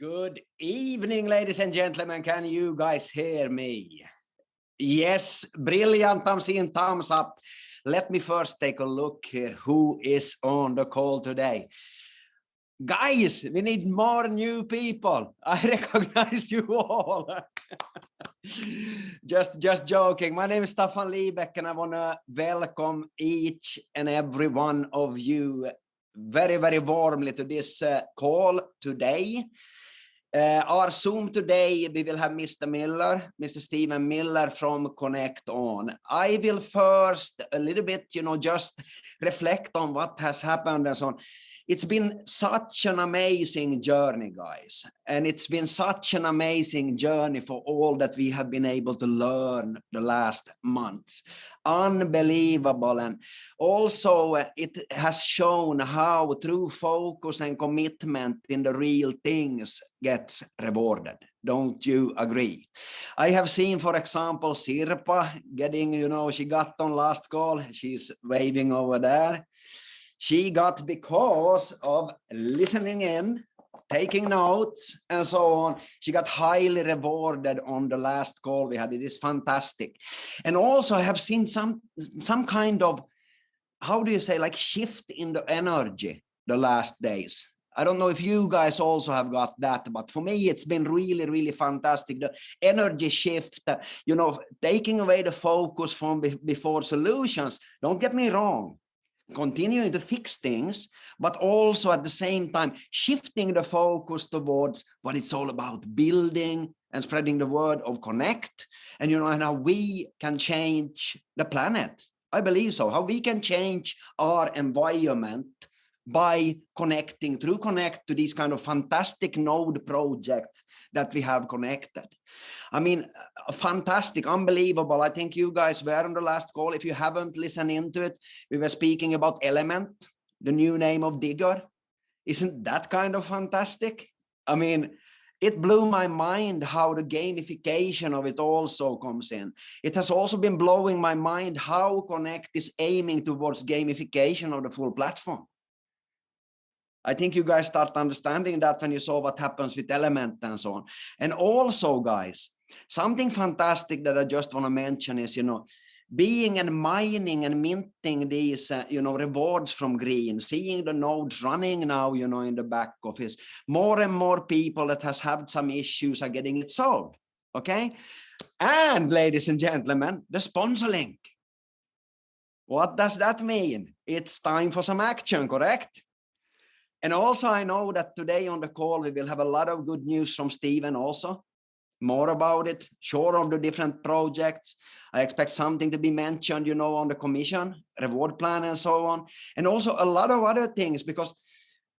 Good evening, ladies and gentlemen. Can you guys hear me? Yes, brilliant. I'm seeing thumbs up. Let me first take a look here. Who is on the call today? Guys, we need more new people. I recognize you all. just, just joking. My name is Stefan Liebeck and I want to welcome each and every one of you very, very warmly to this uh, call today. Uh, our Zoom today, we will have Mr. Miller, Mr. Stephen Miller from Connect On. I will first a little bit, you know, just reflect on what has happened and so on it's been such an amazing journey, guys. And it's been such an amazing journey for all that we have been able to learn the last months. Unbelievable. And also uh, it has shown how true focus and commitment in the real things gets rewarded. Don't you agree? I have seen, for example, Sirpa getting, you know, she got on last call. She's waving over there she got because of listening in taking notes and so on. She got highly rewarded on the last call we had. It is fantastic. And also i have seen some some kind of how do you say like shift in the energy the last days. I don't know if you guys also have got that, but for me, it's been really, really fantastic. The energy shift, you know, taking away the focus from before solutions. Don't get me wrong continuing to fix things, but also at the same time shifting the focus towards what it's all about, building and spreading the word of connect, and you know, and how we can change the planet. I believe so, how we can change our environment by connecting through connect to these kind of fantastic node projects that we have connected. I mean fantastic unbelievable. I think you guys were on the last call. If you haven't listened into it we were speaking about element the new name of digger isn't that kind of fantastic? I mean it blew my mind how the gamification of it also comes in. It has also been blowing my mind how Connect is aiming towards gamification of the full platform. I think you guys start understanding that when you saw what happens with element and so on. And also guys, something fantastic that I just want to mention is, you know, being and mining and minting these, uh, you know, rewards from green, seeing the nodes running now, you know, in the back office, more and more people that has had some issues are getting it solved. Okay. And ladies and gentlemen, the sponsor link. What does that mean? It's time for some action, correct? And also, I know that today on the call, we will have a lot of good news from Stephen also. More about it, sure of the different projects. I expect something to be mentioned, you know, on the commission, reward plan and so on. And also a lot of other things, because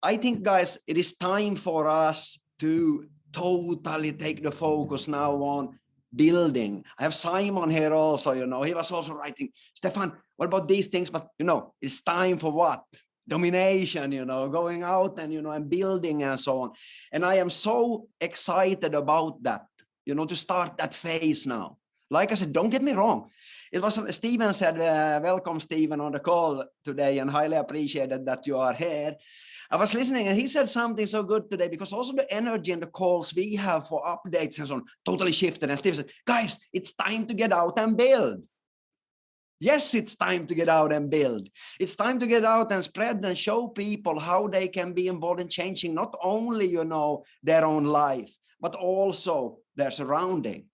I think, guys, it is time for us to totally take the focus now on building. I have Simon here also, you know, he was also writing, Stefan, what about these things? But, you know, it's time for what? Domination you know going out and you know and building and so on. And i am so excited about that you know to start that phase now. Like i said don't get me wrong. It was Stephen said uh, welcome Stephen on the call today and highly appreciated that you are here. I was listening and he said something so good today because also the energy and the calls we have for updates and so on totally shifted. And Steve said guys it's time to get out and build Yes, it's time to get out and build. It's time to get out and spread and show people how they can be involved in changing not only, you know, their own life, but also their surrounding.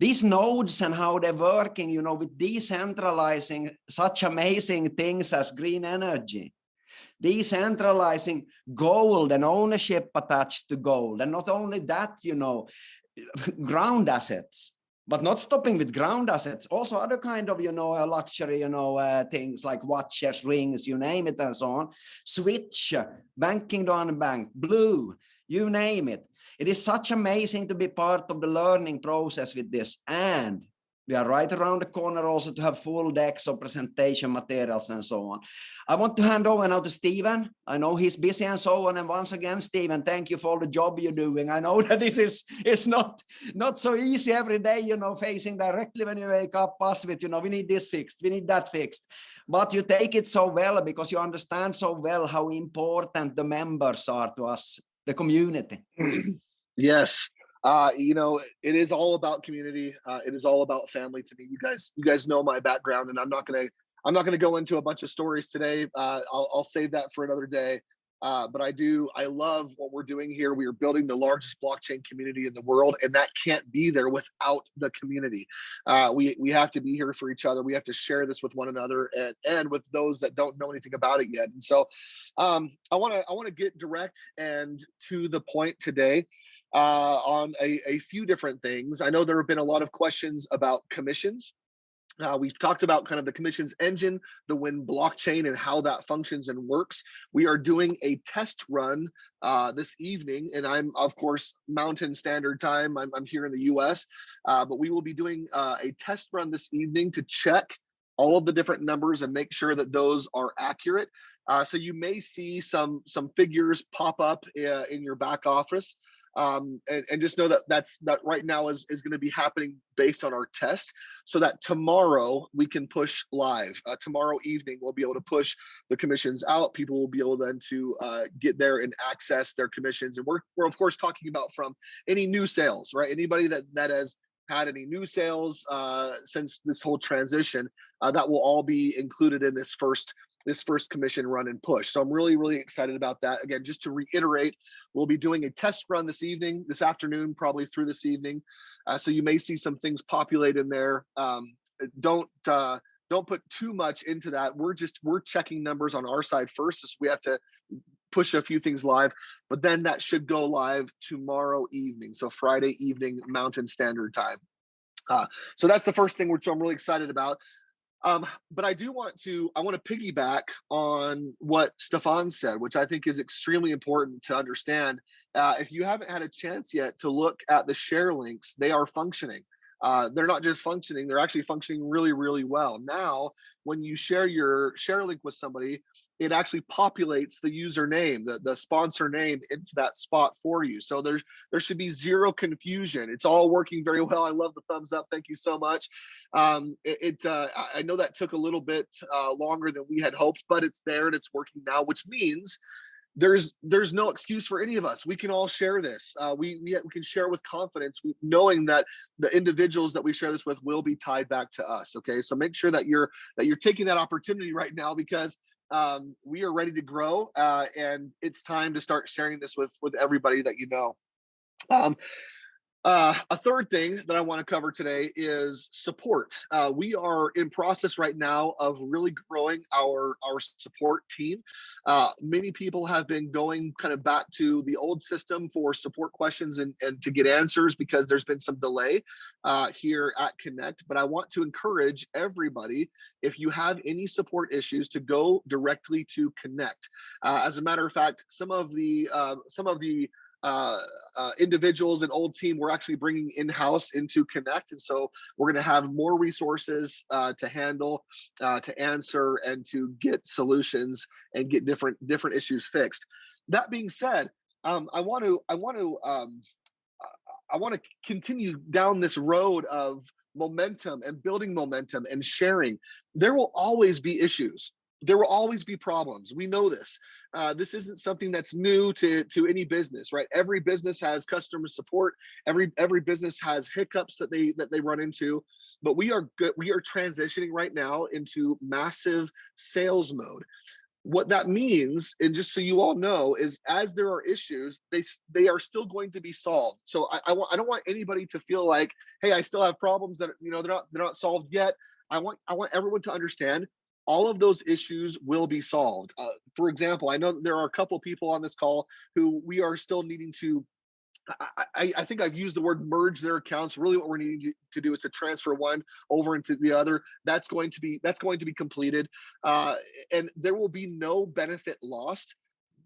These nodes and how they're working, you know, with decentralizing such amazing things as green energy, decentralizing gold and ownership attached to gold. And not only that, you know, ground assets but not stopping with ground assets. Also other kind of you know luxury you know uh, things like watches rings you name it and so on. Switch banking on bank blue you name it. It is such amazing to be part of the learning process with this. And we are right around the corner also to have full decks of presentation materials and so on. I want to hand over now to Stephen. I know he's busy and so on. And once again, Stephen, thank you for all the job you're doing. I know that this is it's not not so easy every day, you know, facing directly when you wake up us with, you know, we need this fixed, we need that fixed. But you take it so well because you understand so well how important the members are to us, the community. Yes. Uh, you know, it is all about community. Uh, it is all about family to me. You guys, you guys know my background, and I'm not gonna, I'm not gonna go into a bunch of stories today. Uh, I'll, I'll save that for another day. Uh, but I do, I love what we're doing here. We are building the largest blockchain community in the world, and that can't be there without the community. Uh, we we have to be here for each other. We have to share this with one another and and with those that don't know anything about it yet. And so, um, I want to I want to get direct and to the point today. Uh, on a, a few different things. I know there have been a lot of questions about commissions uh, we've talked about kind of the commission's engine, the Win blockchain and how that functions and works. We are doing a test run uh, this evening, and I'm of course Mountain Standard Time. I'm, I'm here in the U.S., uh, but we will be doing uh, a test run this evening to check all of the different numbers and make sure that those are accurate. Uh, so you may see some some figures pop up uh, in your back office um, and, and just know that that's that right now is, is going to be happening based on our test so that tomorrow we can push live. Uh, tomorrow evening we'll be able to push the commissions out. People will be able then to uh, get there and access their commissions and we're, we're of course talking about from any new sales right? Anybody that that has had any new sales uh, since this whole transition uh, that will all be included in this first this first commission run and push. So I'm really, really excited about that. Again, just to reiterate, we'll be doing a test run this evening, this afternoon, probably through this evening. Uh, so you may see some things populate in there. Um, don't uh, don't put too much into that. We're just we're checking numbers on our side first, so we have to push a few things live. But then that should go live tomorrow evening, so Friday evening Mountain Standard Time. Uh, so that's the first thing which I'm really excited about. Um, but I do want to, I want to piggyback on what Stefan said, which I think is extremely important to understand. Uh, if you haven't had a chance yet to look at the share links, they are functioning. Uh, they're not just functioning, they're actually functioning really, really well. Now, when you share your share link with somebody, it actually populates the username, the, the sponsor name into that spot for you. So there's there should be zero confusion. It's all working very well. I love the thumbs up. Thank you so much. Um, it, it uh, I know that took a little bit uh, longer than we had hoped, but it's there and it's working now, which means there's there's no excuse for any of us. We can all share this. Uh, we, we, we can share with confidence, knowing that the individuals that we share this with will be tied back to us. Okay, so make sure that you're that you're taking that opportunity right now because um, we are ready to grow uh, and it's time to start sharing this with with everybody that you know. Um, uh, a third thing that I want to cover today is support. Uh, we are in process right now of really growing our our support team. Uh, many people have been going kind of back to the old system for support questions and, and to get answers because there's been some delay uh, here at Connect. But I want to encourage everybody, if you have any support issues, to go directly to Connect. Uh, as a matter of fact, some of the uh, some of the uh, uh, individuals and old team we're actually bringing in-house into connect and so we're going to have more resources uh, to handle uh, to answer and to get solutions and get different different issues fixed. That being said um, i want to i want to um, i want to continue down this road of momentum and building momentum and sharing. There will always be issues there will always be problems. We know this. Uh, this isn't something that's new to, to any business, right? Every business has customer support. Every every business has hiccups that they that they run into. But we are good. We are transitioning right now into massive sales mode. What that means, and just so you all know, is as there are issues, they they are still going to be solved. So I, I want I don't want anybody to feel like, hey, I still have problems that you know they're not they're not solved yet. I want I want everyone to understand all of those issues will be solved. Uh, for example, I know there are a couple people on this call who we are still needing to I, I, think I've used the word merge their accounts. Really, what we're needing to do is to transfer one over into the other. That's going to be that's going to be completed, uh, and there will be no benefit lost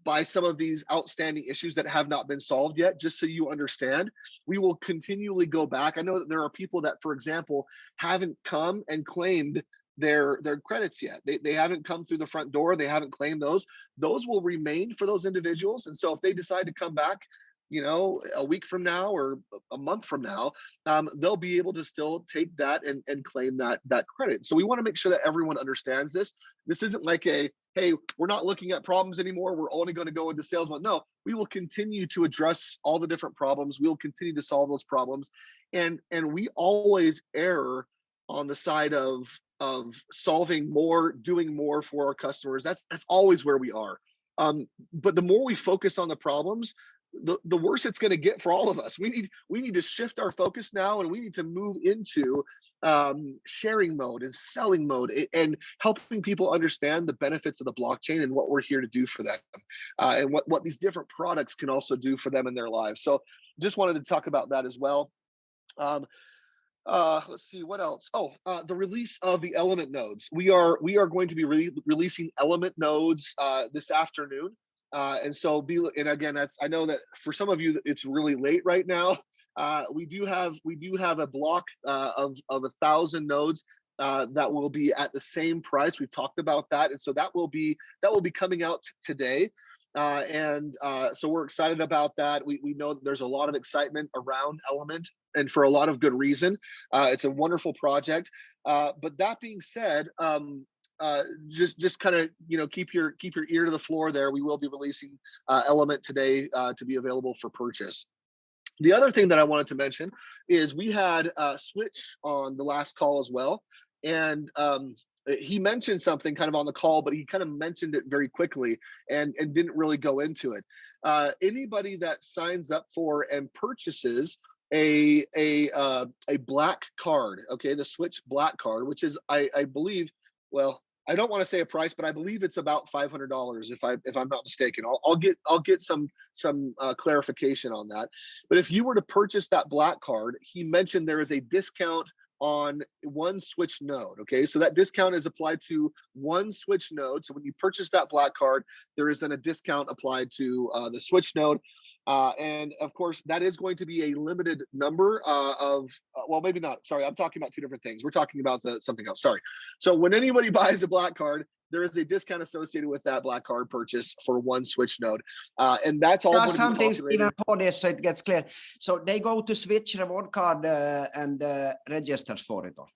by some of these outstanding issues that have not been solved yet. Just so you understand, we will continually go back. I know that there are people that, for example, haven't come and claimed their their credits yet. They, they haven't come through the front door. They haven't claimed those. Those will remain for those individuals. And so if they decide to come back, you know, a week from now or a month from now, um, they'll be able to still take that and, and claim that that credit. So we want to make sure that everyone understands this. This isn't like a, hey, we're not looking at problems anymore. We're only going to go into sales mode. No, we will continue to address all the different problems. We'll continue to solve those problems. And, and we always err on the side of, of solving more, doing more for our customers. That's, that's always where we are. Um, but the more we focus on the problems, the, the worse it's going to get for all of us. We need we need to shift our focus now, and we need to move into um, sharing mode and selling mode, and helping people understand the benefits of the blockchain and what we're here to do for them, uh, and what what these different products can also do for them in their lives. So, just wanted to talk about that as well. Um, uh, let's see what else. Oh, uh, the release of the element nodes. We are we are going to be re releasing element nodes uh, this afternoon. Uh, and so be and again, that's I know that for some of you it's really late right now. Uh, we do have we do have a block uh, of of a thousand nodes uh, that will be at the same price. We've talked about that, and so that will be that will be coming out today. Uh, and uh, so we're excited about that. We we know that there's a lot of excitement around Element, and for a lot of good reason. Uh, it's a wonderful project. Uh, but that being said, um, uh, just just kind of you know keep your keep your ear to the floor there. We will be releasing uh, Element today uh, to be available for purchase. The other thing that I wanted to mention is we had uh, Switch on the last call as well, and um, he mentioned something kind of on the call, but he kind of mentioned it very quickly and and didn't really go into it. Uh, anybody that signs up for and purchases a a uh, a black card, okay, the Switch black card, which is I I believe well I don't want to say a price, but I believe it's about five hundred dollars if I if I'm not mistaken. I'll, I'll get I'll get some some uh, clarification on that. But if you were to purchase that black card, he mentioned there is a discount on one switch node. Okay, so that discount is applied to one switch node. So when you purchase that black card, there is then a discount applied to uh, the switch node. Uh, and of course, that is going to be a limited number uh, of, uh, well, maybe not. Sorry, I'm talking about two different things. We're talking about the, something else. Sorry. So when anybody buys a black card, there is a discount associated with that black card purchase for one switch node. Uh, and that's all. There are some things even for this, so it gets clear. So they go to switch reward card uh, and uh, registers for it all.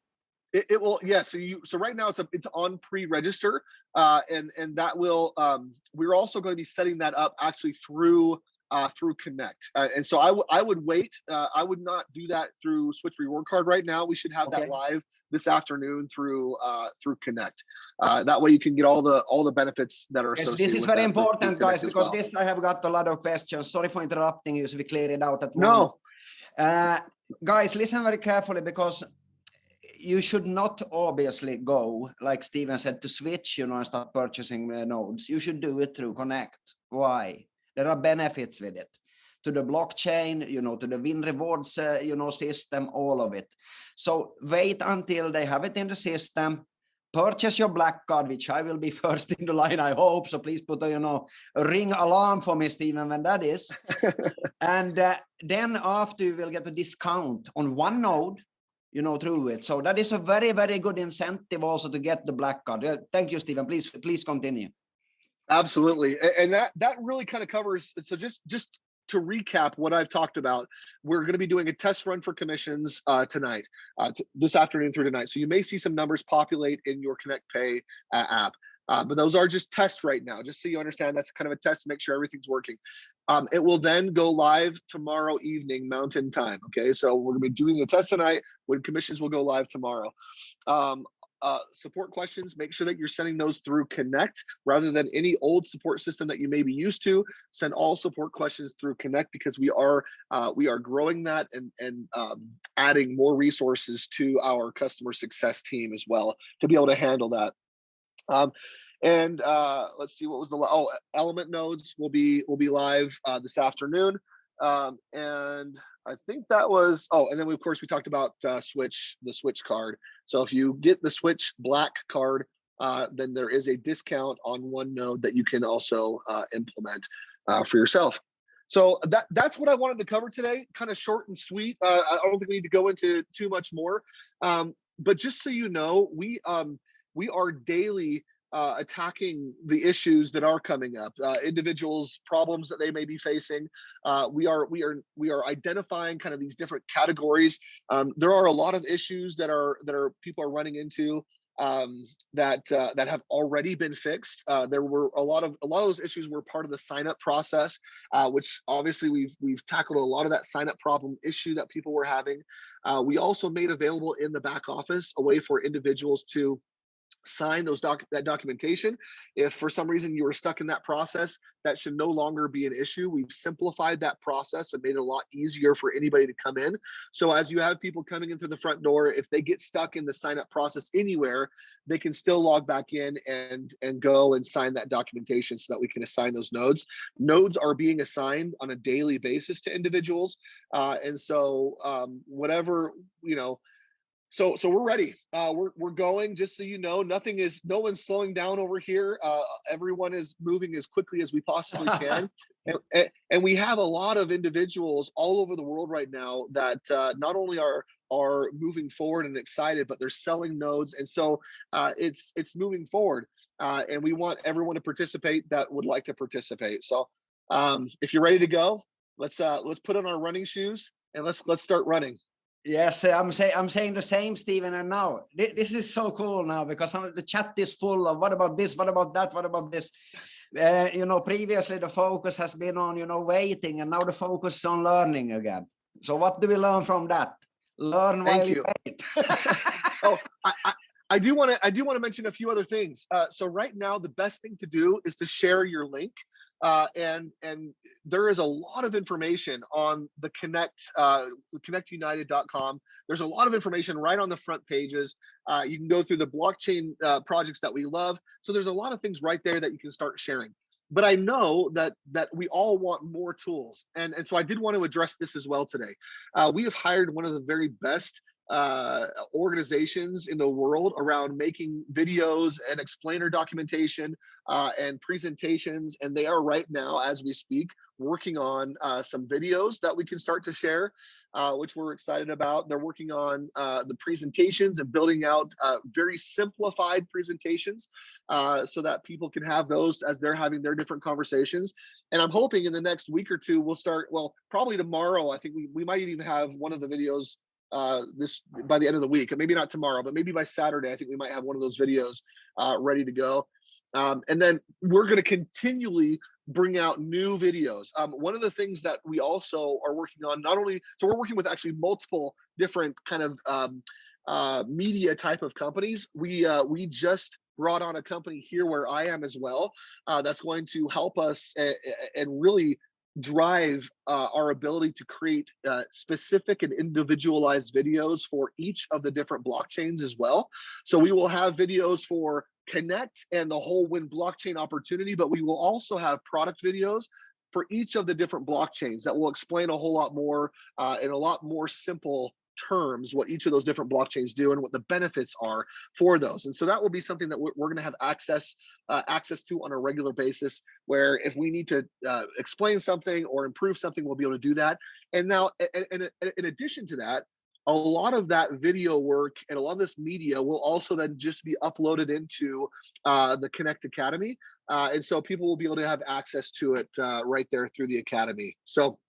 It, it, will yeah so you so right now it's a, it's on pre-register uh and and that will um we're also going to be setting that up actually through uh, through Connect. Uh, and so I, I would wait. Uh, I would not do that through Switch Reward Card right now. We should have okay. that live this afternoon through uh, through Connect. Uh, that way you can get all the all the benefits that are associated. Yes, this is very important, guys, because well. this I have got a lot of questions. Sorry for interrupting you. So we clear it out at no. Uh, guys, listen very carefully because you should not obviously go like Stephen said to switch, you know, and start purchasing nodes. You should do it through Connect. Why? There are benefits with it to the blockchain, you know, to the win rewards, uh, you know, system, all of it. So wait until they have it in the system, purchase your black card, which I will be first in the line, I hope. So please put a, you know, a ring alarm for me, Stephen, when that is. and uh, then after you will get a discount on one node, you know, through it. So that is a very, very good incentive also to get the black card. Uh, thank you, Stephen. Please, please continue. Absolutely. And that that really kind of covers so just just to recap what I've talked about, we're going to be doing a test run for commissions uh, tonight, uh, this afternoon through tonight. So you may see some numbers populate in your Connect Pay uh, app. Uh, but those are just tests right now, just so you understand that's kind of a test to make sure everything's working. Um, it will then go live tomorrow evening, Mountain Time. Okay, so we're gonna be doing a test tonight when commissions will go live tomorrow. Um, uh, support questions, make sure that you're sending those through Connect rather than any old support system that you may be used to. Send all support questions through Connect because we are uh, we are growing that and and um, adding more resources to our customer success team as well to be able to handle that. Um, and uh, let's see what was the oh element nodes will be will be live uh, this afternoon. Um, and I think that was, oh, and then we, of course we talked about uh, Switch, the Switch card. So if you get the Switch Black card, uh, then there is a discount on one node that you can also uh, implement uh, for yourself. So that that's what I wanted to cover today, kind of short and sweet. Uh, I don't think we need to go into too much more. Um, but just so you know, we um, we are daily uh, attacking the issues that are coming up, uh, individuals' problems that they may be facing. Uh, we are we are we are identifying kind of these different categories. Um, there are a lot of issues that are that are people are running into. um, that uh, that have already been fixed. Uh, there were a lot of a lot of those issues were part of the sign up process, uh, which obviously we've we've tackled a lot of that sign up problem issue that people were having. Uh, we also made available in the back office a way for individuals to sign those doc that documentation. If for some reason you were stuck in that process, that should no longer be an issue. We've simplified that process and made it a lot easier for anybody to come in. So as you have people coming in through the front door, if they get stuck in the sign up process anywhere, they can still log back in and and go and sign that documentation so that we can assign those nodes. Nodes are being assigned on a daily basis to individuals. Uh, and so um, whatever, you know, so so we're ready. Uh, we're, we're going just so you know nothing is no one's slowing down over here. Uh, everyone is moving as quickly as we possibly can. And, and, we have a lot of individuals all over the world right now that uh, not only are are moving forward and excited but they're selling nodes. And so uh, it's it's moving forward. Uh, and we want everyone to participate that would like to participate. So um, if you're ready to go let's uh, let's put on our running shoes and let's let's start running Yes, I'm saying I'm saying the same, Stephen. And now this is so cool now because the chat is full of what about this, what about that, what about this. Uh, you know, previously the focus has been on you know waiting, and now the focus is on learning again. So what do we learn from that? Learn Thank while you, you wait. oh, I, I, I do want to I do want to mention a few other things. Uh, so right now, the best thing to do is to share your link. Uh, and and there is a lot of information on the connect uh, connectunited.com there's a lot of information right on the front pages. Uh, you can go through the blockchain uh, projects that we love. So there's a lot of things right there that you can start sharing. But i know that that we all want more tools. And and so i did want to address this as well today. Uh, we have hired one of the very best uh, organizations in the world around making videos and explainer documentation uh, and presentations. And they are right now, as we speak, working on uh, some videos that we can start to share, uh, which we're excited about. They're working on uh, the presentations and building out uh, very simplified presentations so that people can have those as they're having their different conversations. And I'm hoping in the next week or two, we'll start, well, probably tomorrow, I think we, we might even have one of the videos uh, this by the end of the week, maybe not tomorrow, but maybe by Saturday, I think we might have one of those videos uh, ready to go. Um, and then we're going to continually bring out new videos. Um, one of the things that we also are working on, not only, so we're working with actually multiple different kind of um, uh, media type of companies. We uh, we just brought on a company here where I am as well. Uh, that's going to help us and really drive uh, our ability to create uh, specific and individualized videos for each of the different blockchains as well. So we will have videos for Connect and the whole Win blockchain opportunity, but we will also have product videos for each of the different blockchains that will explain a whole lot more uh, in a lot more simple terms what each of those different blockchains do and what the benefits are for those and so that will be something that we're, we're going to have access uh, access to on a regular basis where if we need to uh, explain something or improve something we'll be able to do that and now in, in addition to that a lot of that video work and a lot of this media will also then just be uploaded into uh, the Connect Academy. Uh, and so people will be able to have access to it uh, right there through the Academy. So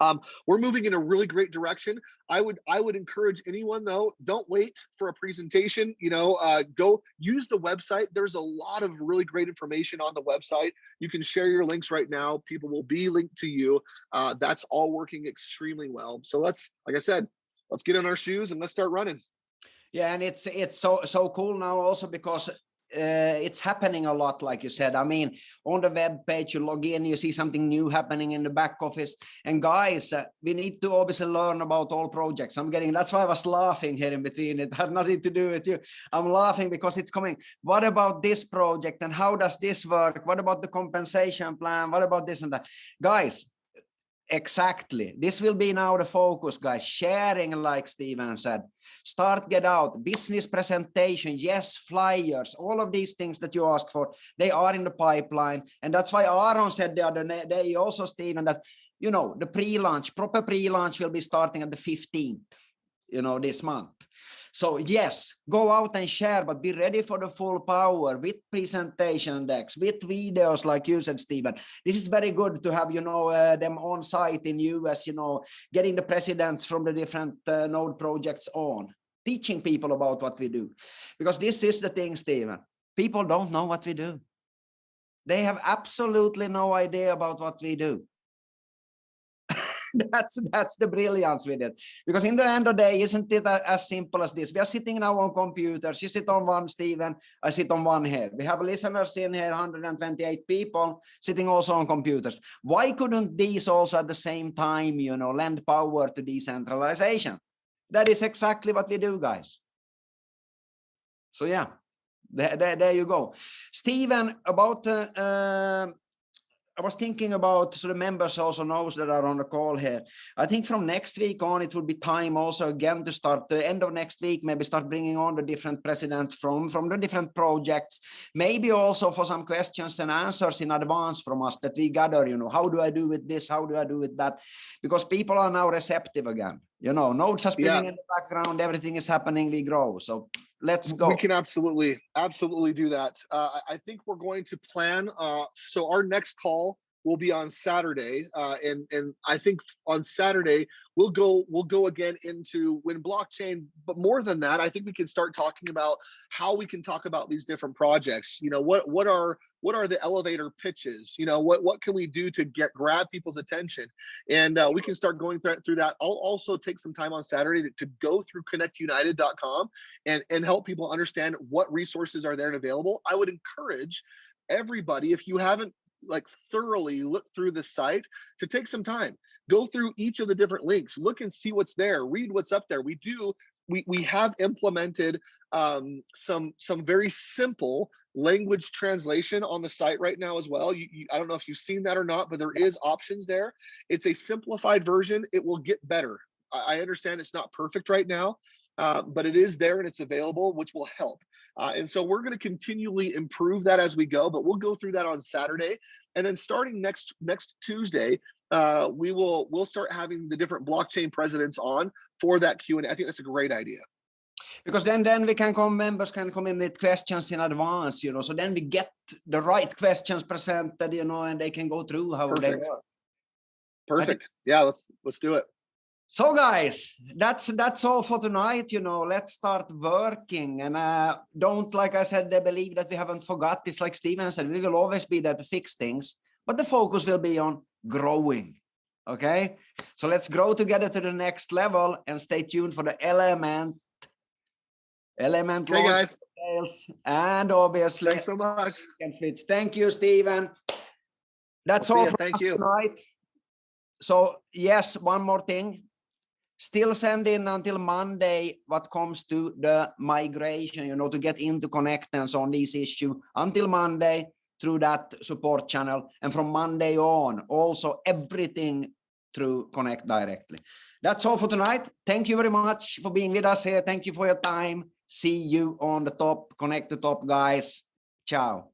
um, we're moving in a really great direction. I would I would encourage anyone though, don't wait for a presentation. You know, uh, go use the website. There's a lot of really great information on the website. You can share your links right now. People will be linked to you. Uh, that's all working extremely well. So let's, like I said, let's get in our shoes and let's start running. Yeah, and it's it's so so cool now also because uh, it's happening a lot, like you said. I mean, on the web page, you log in, you see something new happening in the back office. And guys, uh, we need to obviously learn about all projects. I'm getting, that's why I was laughing here in between. It had nothing to do with you. I'm laughing because it's coming. What about this project and how does this work? What about the compensation plan? What about this and that? Guys, Exactly. This will be now the focus, guys. Sharing, like Stephen said. Start, get out. Business presentation, yes, flyers, all of these things that you ask for, they are in the pipeline. And that's why Aaron said the other day also, Stephen, that, you know, the pre-launch, proper pre-launch will be starting at the 15th, you know, this month. So yes, go out and share, but be ready for the full power with presentation decks, with videos like you said, Stephen. This is very good to have, you know, uh, them on site in US, you know, getting the presidents from the different uh, node projects on. teaching people about what we do. Because this is the thing, Stephen. People don't know what we do. They have absolutely no idea about what we do. that's that's the brilliance with it. Because in the end of the day isn't it as simple as this? We are sitting now on computers you sit on one Stephen I sit on one here. We have listeners in here 128 people sitting also on computers. Why couldn't these also at the same time you know lend power to decentralization? That is exactly what we do guys. So yeah there, there, there you go. Stephen about uh, uh, I was thinking about so the members also knows that are on the call here. I think from next week on, it will be time also again to start the end of next week, maybe start bringing on the different presidents from, from the different projects, maybe also for some questions and answers in advance from us that we gather, you know, how do I do with this? How do I do with that? Because people are now receptive again, you know, nodes are spinning yeah. in the background, everything is happening, we grow. So let's go. We can absolutely, absolutely do that. Uh, I think we're going to plan. Uh, so our next call will be on Saturday, uh, and and I think on Saturday we'll go we'll go again into Win blockchain. But more than that, I think we can start talking about how we can talk about these different projects. You know, what what are what are the elevator pitches? You know, what what can we do to get grab people's attention? And uh, we can start going through, through that. I'll also take some time on Saturday to, to go through connectunited.com and and help people understand what resources are there and available. I would encourage everybody if you haven't like thoroughly look through the site to take some time go through each of the different links look and see what's there read what's up there we do we we have implemented um, some some very simple language translation on the site right now as well. You, you, I don't know if you've seen that or not, but there is options there. It's a simplified version. It will get better. I, I understand it's not perfect right now, uh, but it is there and it's available, which will help. Uh, and so we're going to continually improve that as we go, but we'll go through that on Saturday. And then starting next next Tuesday, uh, we will we'll start having the different blockchain presidents on for that Q&A. I think that's a great idea. Because then then we can come, members can come in with questions in advance, you know, so then we get the right questions presented, you know, and they can go through how Perfect. they Perfect. Yeah, let's let's do it. So guys, that's that's all for tonight. You know, let's start working. And uh, don't, like I said, they believe that we haven't forgot. It's like Stephen said, we will always be there to fix things, but the focus will be on growing. Okay, so let's grow together to the next level and stay tuned for the element, element hey guys. and obviously thanks so much. Thank you, Stephen. That's we'll all for Thank you. tonight. So yes, one more thing still send in until Monday what comes to the migration, you know, to get into connectance on this issue until Monday through that support channel. And from Monday on, also everything through Connect directly. That's all for tonight. Thank you very much for being with us here. Thank you for your time. See you on the top, Connect the top guys. Ciao.